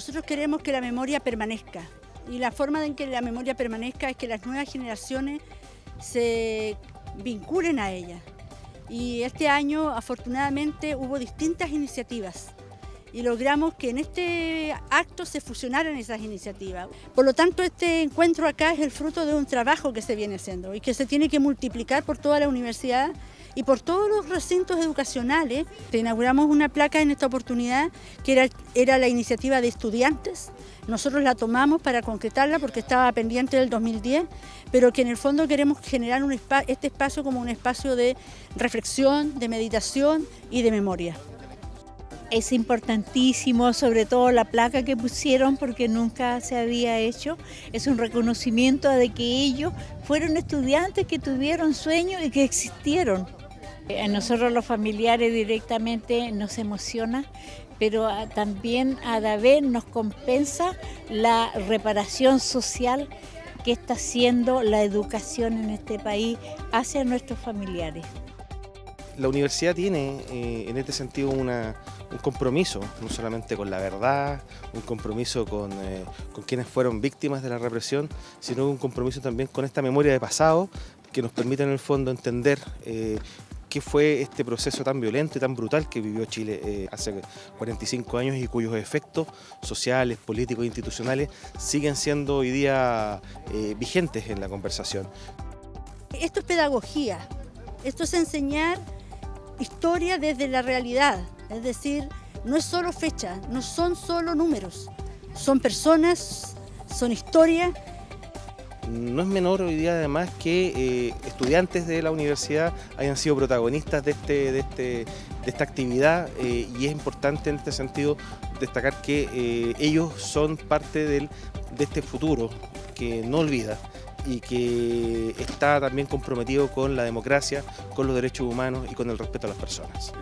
nosotros queremos que la memoria permanezca y la forma en que la memoria permanezca es que las nuevas generaciones se vinculen a ella. Y este año afortunadamente hubo distintas iniciativas y logramos que en este acto se fusionaran esas iniciativas. Por lo tanto, este encuentro acá es el fruto de un trabajo que se viene haciendo y que se tiene que multiplicar por toda la universidad y por todos los recintos educacionales. Inauguramos una placa en esta oportunidad que era, era la iniciativa de estudiantes. Nosotros la tomamos para concretarla porque estaba pendiente del 2010, pero que en el fondo queremos generar un este espacio como un espacio de reflexión, de meditación y de memoria. Es importantísimo, sobre todo la placa que pusieron porque nunca se había hecho. Es un reconocimiento de que ellos fueron estudiantes que tuvieron sueños y que existieron. A nosotros los familiares directamente nos emociona, pero también a la vez nos compensa la reparación social que está haciendo la educación en este país hacia nuestros familiares. La universidad tiene eh, en este sentido un compromiso, no solamente con la verdad, un compromiso con, eh, con, quienes fueron víctimas de la represión, sino un compromiso también con esta memoria de pasado que nos permite en el fondo entender eh, qué fue este proceso tan violento y tan brutal que vivió Chile eh, hace 45 años y cuyos efectos sociales, políticos e institucionales siguen siendo hoy día eh, vigentes en la conversación. Esto es pedagogía, esto es enseñar historia desde la realidad, es decir, no es solo fecha, no son solo números, son personas, son historias no es menor hoy día además que eh, estudiantes de la universidad hayan sido protagonistas de, este, de, este, de esta actividad eh, y es importante en este sentido destacar que eh, ellos son parte de este futuro que no olvida y que está también comprometido con la democracia, con los derechos humanos y con el respeto a las personas.